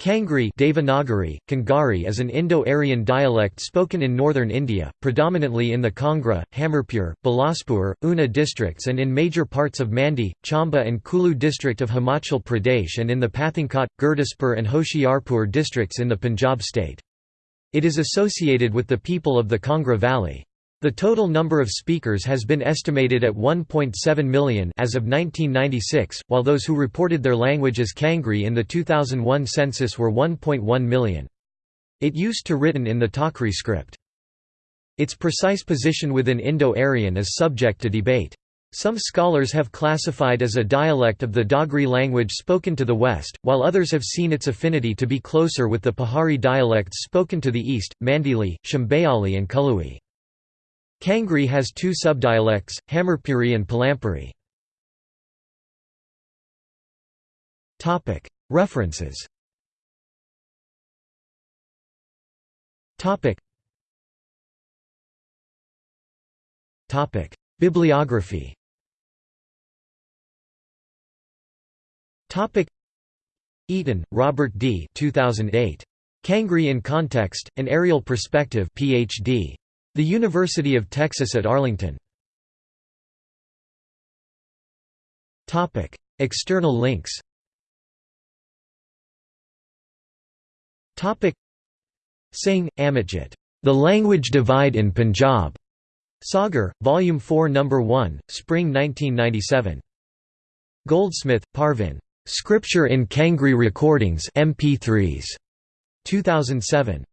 Kangri Devanagari, Kangari is an Indo-Aryan dialect spoken in northern India, predominantly in the Kangra, Hamirpur, Bilaspur, Una districts and in major parts of Mandi, Chamba and Kulu district of Himachal Pradesh and in the Pathankot, Gurdaspur and Hoshiarpur districts in the Punjab state. It is associated with the people of the Kangra valley. The total number of speakers has been estimated at 1.7 million as of 1996, while those who reported their language as Kangri in the 2001 census were 1.1 million. It used to written in the Takri script. Its precise position within Indo-Aryan is subject to debate. Some scholars have classified as a dialect of the Dogri language spoken to the west, while others have seen its affinity to be closer with the Pahari dialects spoken to the east, Mandeali, Chambeali and Kului. Kangri has two subdialects, Hamirpuri and Palampuri. References Bibliography Eaton, Robert D. 2008. Kangri in Context, An Areal Perspective Ph.D. The University of Texas at Arlington. External links Singh, Amitjit. The Language Divide in Punjab. Sagar, Volume 4 No. 1, Spring 1997. Goldsmith, Parvin. Scripture in Kangri Recordings MP3s. 2007.